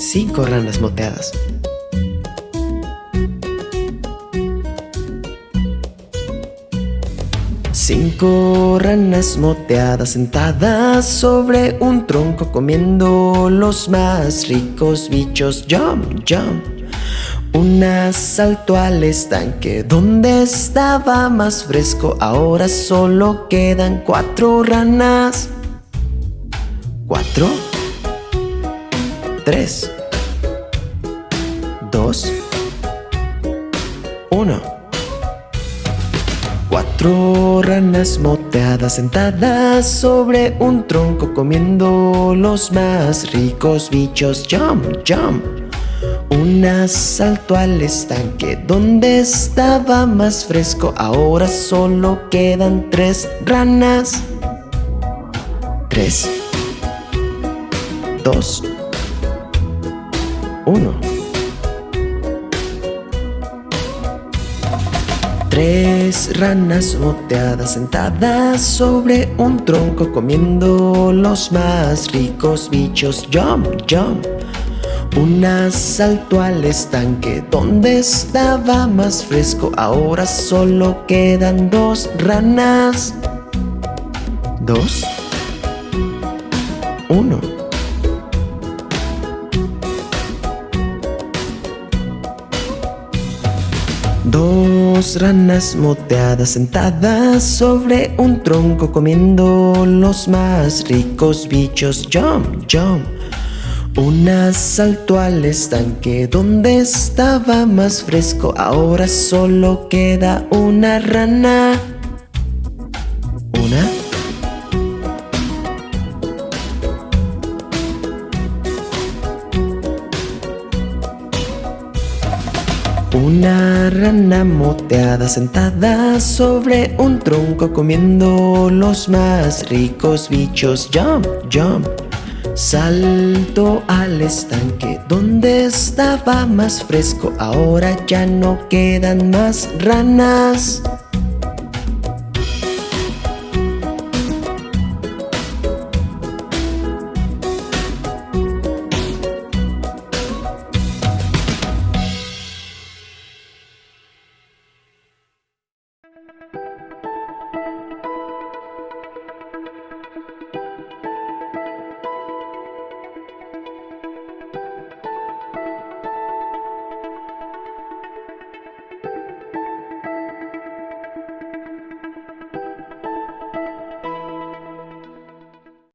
Cinco ranas moteadas. Cinco ranas moteadas sentadas sobre un tronco comiendo los más ricos bichos. Jump, jump. Una saltó al estanque donde estaba más fresco. Ahora solo quedan cuatro ranas. Cuatro. Tres. Dos. Uno. Cuatro ranas moteadas sentadas sobre un tronco comiendo los más ricos bichos. Jump, jump. Una saltó al estanque donde estaba más fresco. Ahora solo quedan tres ranas. Tres. Dos. Uno. Tres ranas moteadas sentadas sobre un tronco comiendo los más ricos bichos. Jump, jump. Una saltó al estanque donde estaba más fresco. Ahora solo quedan dos ranas. Dos. Uno. Dos ranas moteadas sentadas sobre un tronco comiendo los más ricos bichos. Jump, jump. Una saltó al estanque donde estaba más fresco. Ahora solo queda una rana. Una rana moteada sentada sobre un tronco comiendo los más ricos bichos. Jump, jump. Salto al estanque donde estaba más fresco. Ahora ya no quedan más ranas.